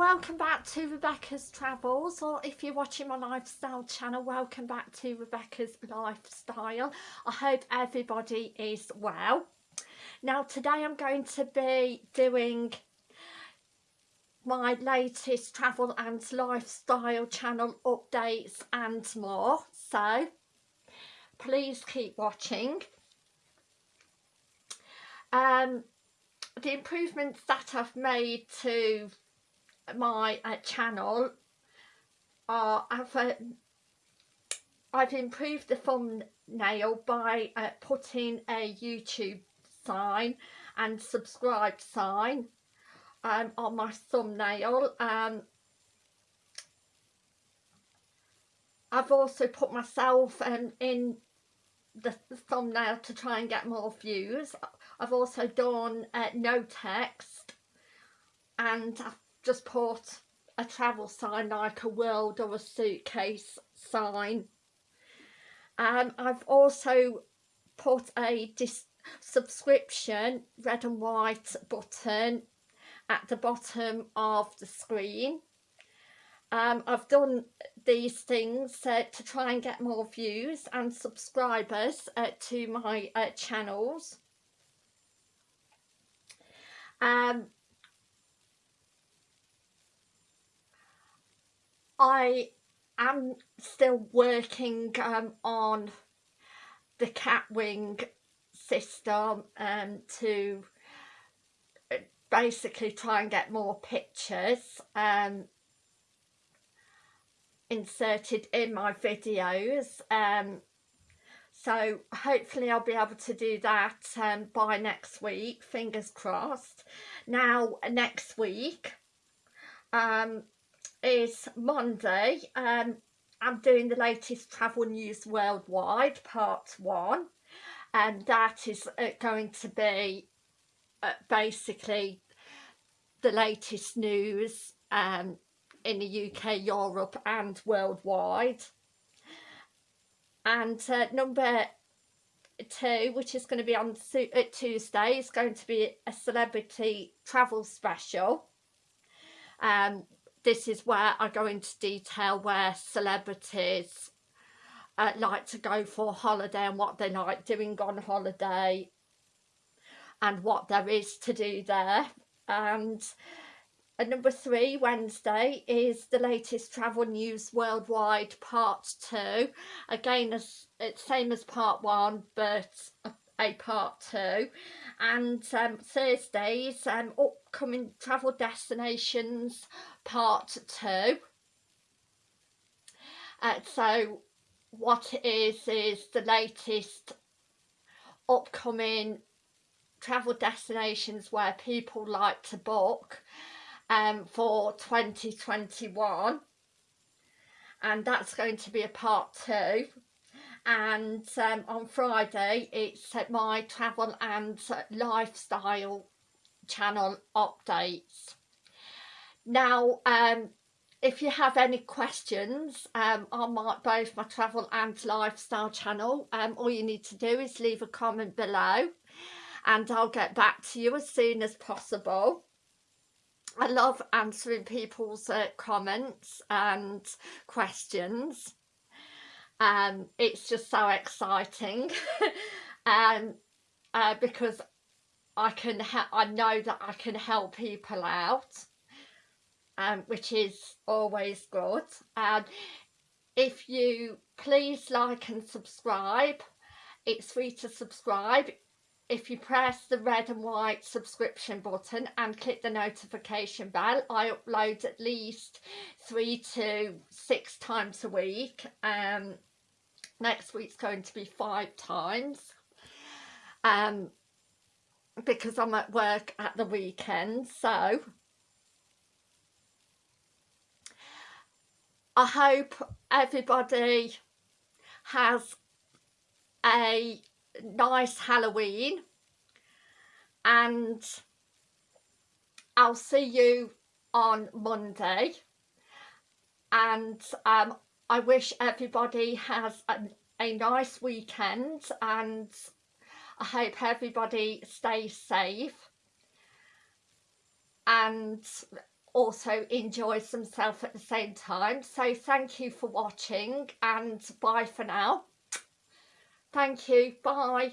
welcome back to Rebecca's Travels or if you're watching my lifestyle channel welcome back to Rebecca's Lifestyle. I hope everybody is well. Now today I'm going to be doing my latest travel and lifestyle channel updates and more so please keep watching. Um the improvements that I've made to my uh, channel I've uh, I've improved the thumbnail by uh, putting a YouTube sign and subscribe sign um, on my thumbnail um, I've also put myself um, in the, the, thumbnail to try and get more views. I've also done uh, no text and I've just put a travel sign like a world or a suitcase sign. Um, I've also put a subscription red and white button at the bottom of the screen. Um, I've done these things uh, to try and get more views and subscribers uh, to my uh, channels. Um, I am still working um, on the catwing system um, to uh, basically try and get more pictures um, inserted in my videos um, so hopefully I'll be able to do that um, by next week fingers crossed. Now next week um, is Monday. Um, I'm doing the latest travel news worldwide, part one, and that is uh, going to be uh, basically the latest news um, in the UK, Europe, and worldwide. And uh, number two, which is going to be on uh, Tuesday, is going to be a celebrity travel special. Um, this is where I go into detail where celebrities uh, like to go for holiday and what they like doing on holiday and what there is to do there. And uh, number three Wednesday is the latest travel news worldwide part two. Again as it's same as part one but a, a part two. And um, Thursdays um, upcoming travel destinations part two. Uh, so what it is is the latest upcoming travel destinations where people like to book um, for 2021 and that's going to be a part two and um, on Friday it's my travel and lifestyle channel updates now, um, if you have any questions um, on my, both my travel and lifestyle channel, um, all you need to do is leave a comment below and I'll get back to you as soon as possible. I love answering people's uh, comments and questions. Um, it's just so exciting um, uh, because I can I know that I can help people out um, which is always good. And if you please like and subscribe, it's free to subscribe. If you press the red and white subscription button and click the notification bell, I upload at least three to six times a week. Um, next week's going to be five times. Um, because I'm at work at the weekend, so I hope everybody has a nice Halloween and I'll see you on Monday. And um, I wish everybody has a, a nice weekend and I hope everybody stays safe and also enjoys themselves at the same time. So thank you for watching and bye for now. Thank you. Bye